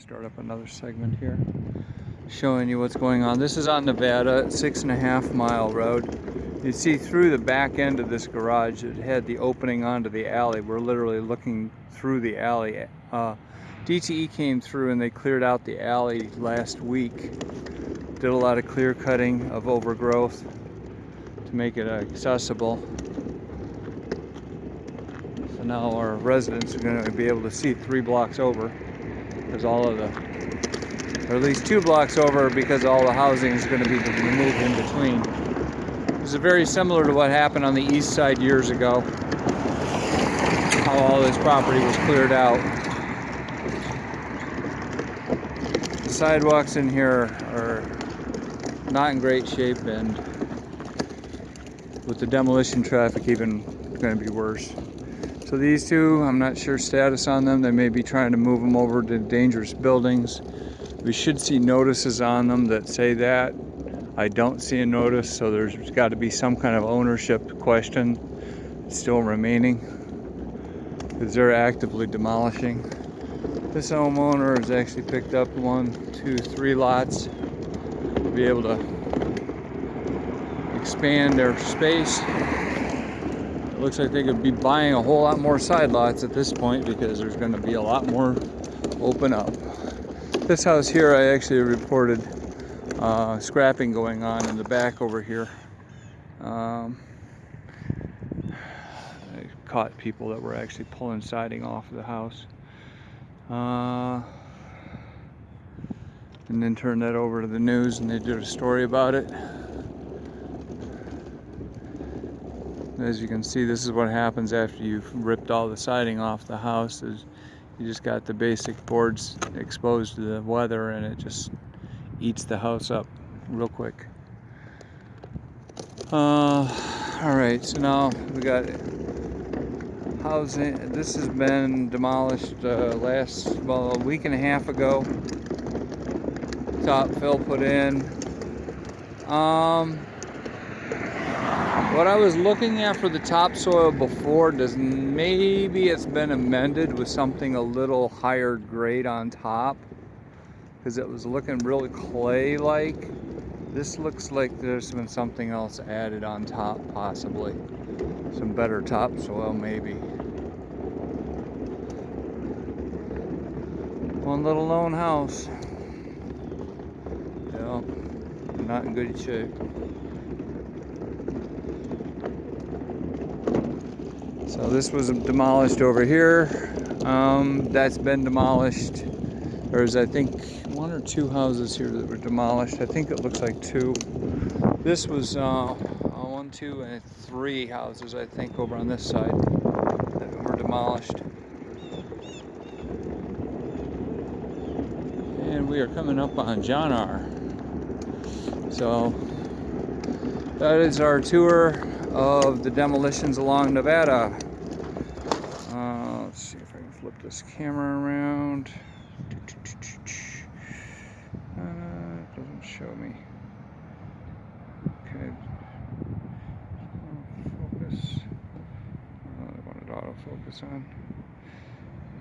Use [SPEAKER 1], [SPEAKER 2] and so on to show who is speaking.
[SPEAKER 1] Start up another segment here, showing you what's going on. This is on Nevada, six and a half mile road. You see through the back end of this garage, it had the opening onto the alley. We're literally looking through the alley. Uh, DTE came through and they cleared out the alley last week. Did a lot of clear cutting of overgrowth to make it accessible. So now our residents are going to be able to see three blocks over because all of the, or at least two blocks over because all the housing is going to be removed in between. This is very similar to what happened on the east side years ago. How all this property was cleared out. The sidewalks in here are not in great shape and with the demolition traffic even going to be worse. So these two, I'm not sure status on them. They may be trying to move them over to dangerous buildings. We should see notices on them that say that. I don't see a notice, so there's got to be some kind of ownership question still remaining because they're actively demolishing. This homeowner has actually picked up one, two, three lots to be able to expand their space looks like they could be buying a whole lot more side lots at this point because there's going to be a lot more open up. This house here I actually reported uh, scrapping going on in the back over here. Um, I caught people that were actually pulling siding off of the house. Uh, and then turned that over to the news and they did a story about it. As you can see this is what happens after you've ripped all the siding off the house is you just got the basic boards exposed to the weather and it just eats the house up real quick. Uh, all right so now we got housing. This has been demolished uh, last well a week and a half ago. Top fill put in. Um what I was looking at for the topsoil before does maybe it's been amended with something a little higher grade on top because it was looking really clay-like. This looks like there's been something else added on top possibly. Some better topsoil maybe. One little lone house. Yeah, not in good shape. So this was demolished over here. Um, that's been demolished. There's, I think, one or two houses here that were demolished. I think it looks like two. This was uh, one, two, and three houses, I think, over on this side that were demolished. And we are coming up on John R. So that is our tour of the demolitions along Nevada. Uh, let's see if I can flip this camera around. Uh, it doesn't show me. Okay. Focus. Uh, I wanted autofocus on.